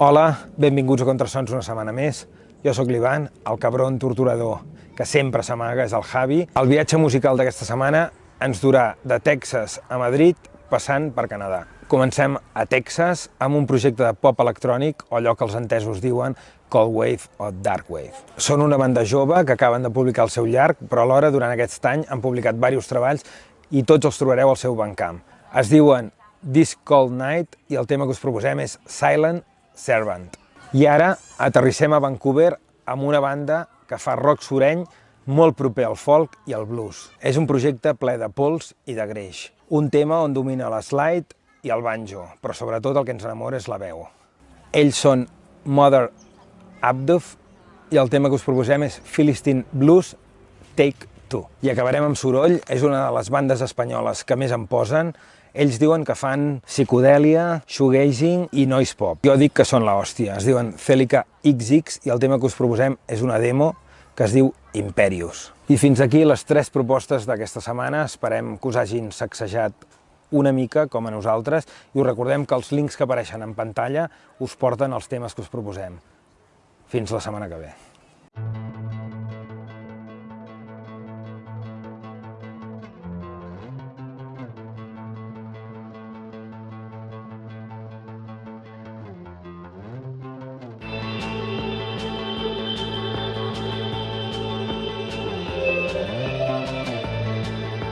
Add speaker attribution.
Speaker 1: Hola, benvinguts a Contrasons una setmana més. Jo sóc l'Ivan, el cabron torturador que sempre s'amaga és el Javi. El viatge musical d'aquesta setmana ens durà de Texas a Madrid, passant per Canadà. Comencem a Texas amb un projecte de pop electrònic, o allò que els entesos diuen Cold Wave o Dark Wave. Són una banda jove que acaben de publicar el seu llarg, però alhora durant aquest any han publicat diversos treballs i tots els trobareu al seu bancamp. Es diuen This Cold Night i el tema que us proposem és Silent Servant. I ara aterrissem a Vancouver amb una banda que fa rock sureny molt proper al folk i al blues. És un projecte ple de pols i de greix. Un tema on domina la slide i el banjo, però sobretot el que ens enamora és la veu. Ells són Mother Abduf i el tema que us proposem és Philistine Blues Take Two. I acabarem amb Soroll, és una de les bandes espanyoles que més en posen. Ells diuen que fan psicodèlia, shoegazing i noise pop. Jo dic que són la hòstia. Es diuen Celica XX i el tema que us proposem és una demo que es diu Imperius. I fins aquí les tres propostes d'aquesta setmana. Esperem que us hagin sacsejat una mica, com a nosaltres, i us recordem que els links que apareixen en pantalla us porten els temes que us proposem. Fins la setmana que ve.